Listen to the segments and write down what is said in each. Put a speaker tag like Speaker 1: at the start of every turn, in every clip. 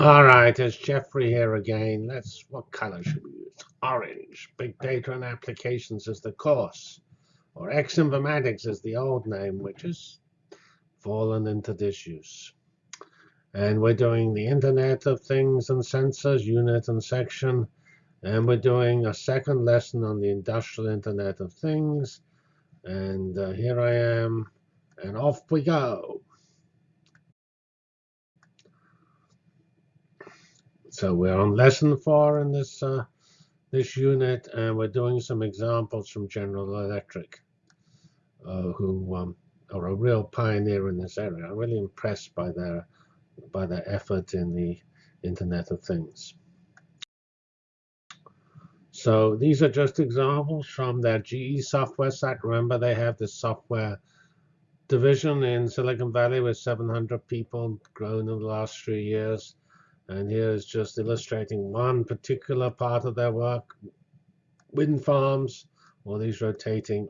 Speaker 1: All right, it's Jeffrey here again. Let's, what color should we use? Orange. Big data and applications is the course. Or X Informatics is the old name, which has fallen into disuse. And we're doing the Internet of Things and Sensors, unit and section. And we're doing a second lesson on the Industrial Internet of Things. And uh, here I am, and off we go. So we're on lesson four in this uh, this unit, and we're doing some examples from General Electric, uh, who um, are a real pioneer in this area. I'm really impressed by their by their effort in the Internet of Things. So these are just examples from their GE software site. Remember, they have this software division in Silicon Valley with 700 people grown in the last three years. And here is just illustrating one particular part of their work, wind farms, all these rotating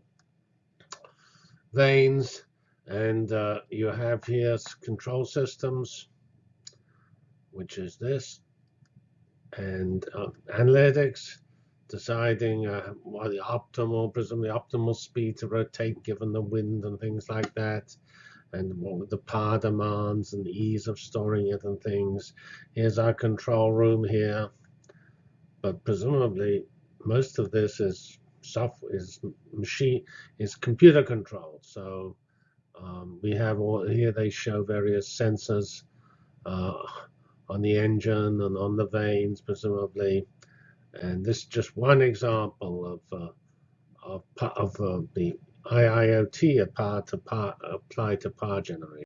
Speaker 1: vanes. And uh, you have here control systems, which is this, and uh, analytics, deciding uh, what the optimal, presumably optimal speed to rotate given the wind and things like that and the power demands and the ease of storing it and things. Here's our control room here. But presumably, most of this is software, is machine, is computer controlled. So um, we have all here. They show various sensors uh, on the engine and on the vanes, presumably. And this is just one example of uh, of, of uh, the IIoT applied to power, applied to power generation.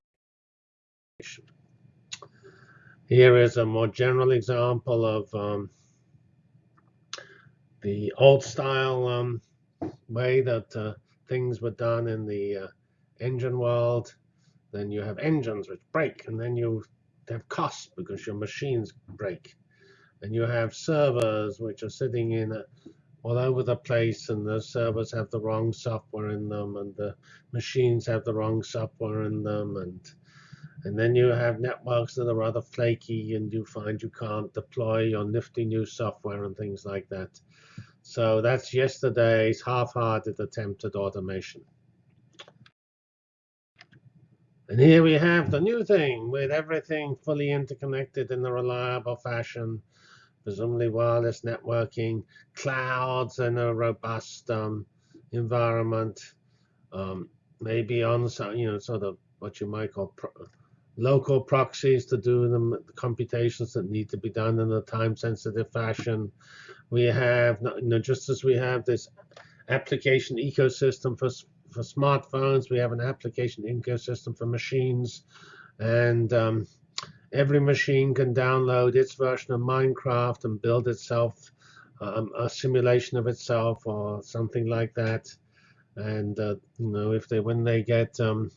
Speaker 1: Here is a more general example of um, the old style um, way that uh, things were done in the uh, engine world. Then you have engines which break, and then you have costs because your machines break. And you have servers which are sitting in a all over the place and the servers have the wrong software in them and the machines have the wrong software in them and and then you have networks that are rather flaky and you find you can't deploy your nifty new software and things like that. So that's yesterday's half-hearted attempt at automation. And here we have the new thing with everything fully interconnected in a reliable fashion presumably wireless networking, clouds, and a robust um, environment. Um, maybe on some, you know, sort of what you might call pro local proxies to do the computations that need to be done in a time-sensitive fashion. We have, you know, just as we have this application ecosystem for for smartphones, we have an application ecosystem for machines, and um, every machine can download its version of Minecraft and build itself um, a simulation of itself or something like that. And uh, you know, if they when they get um,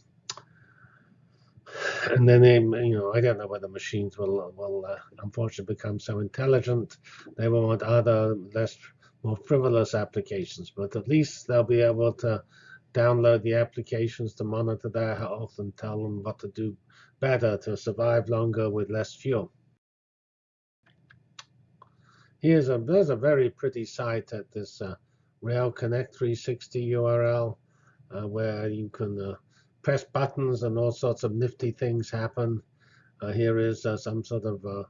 Speaker 1: and then they, you know, I don't know whether machines will will uh, unfortunately become so intelligent. They will want other less more frivolous applications, but at least they'll be able to download the applications to monitor their health and tell them what to do better to survive longer with less fuel. Here's a there's a very pretty site at this uh, Rail Connect 360 URL uh, where you can uh, press buttons and all sorts of nifty things happen. Uh, here is uh, some sort of uh,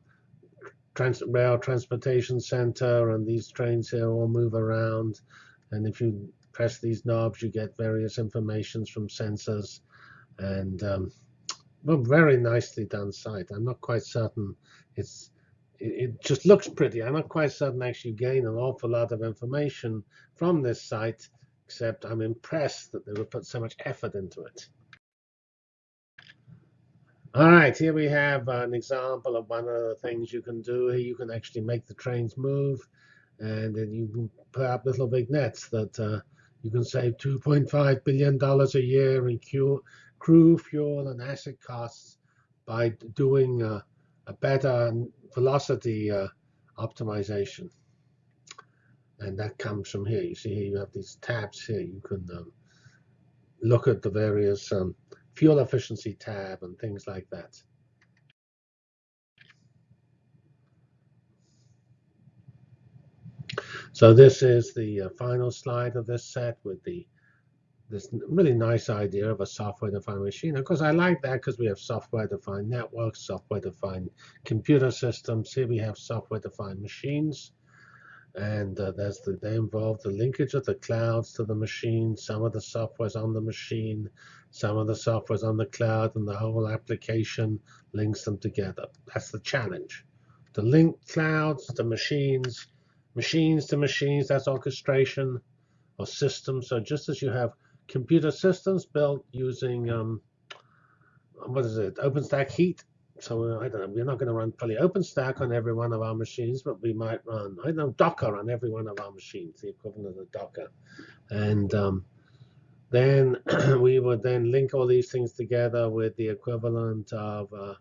Speaker 1: trans rail transportation center, and these trains here all move around. And if you press these knobs, you get various informations from sensors. And um, well, very nicely done site. I'm not quite certain it's it, just looks pretty. I'm not quite certain actually you gain an awful lot of information from this site, except I'm impressed that they would put so much effort into it. All right, here we have an example of one of the things you can do. Here you can actually make the trains move, and then you put up little vignettes that uh, you can save $2.5 billion a year in crew, fuel, and asset costs by doing uh, a better velocity uh, optimization. And that comes from here. You see here you have these tabs here. You can um, look at the various um, fuel efficiency tab and things like that. So this is the uh, final slide of this set with the this really nice idea of a software-defined machine. Of course, I like that because we have software-defined networks, software-defined computer systems. Here we have software-defined machines. And uh, there's the, they involve the linkage of the clouds to the machine. Some of the software's on the machine, some of the software's on the cloud, and the whole application links them together. That's the challenge. To link clouds to machines, machines to machines, that's orchestration or systems. So just as you have computer systems built using um, what is it, OpenStack Heat. So I don't know, we're not going to run fully OpenStack on every one of our machines, but we might run, I don't know, Docker on every one of our machines, the equivalent of Docker. And um, then we would then link all these things together with the equivalent of, uh,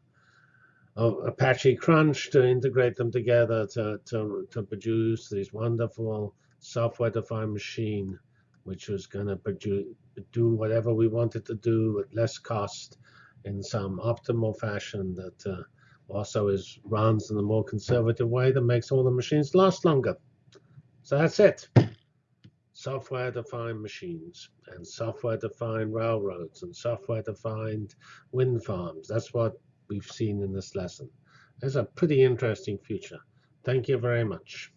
Speaker 1: of Apache Crunch to integrate them together to, to, to produce these wonderful software-defined machine which was going to do whatever we wanted to do at less cost in some optimal fashion that uh, also is runs in a more conservative way that makes all the machines last longer. So that's it. Software-defined machines and software-defined railroads and software-defined wind farms. That's what we've seen in this lesson. It's a pretty interesting future. Thank you very much.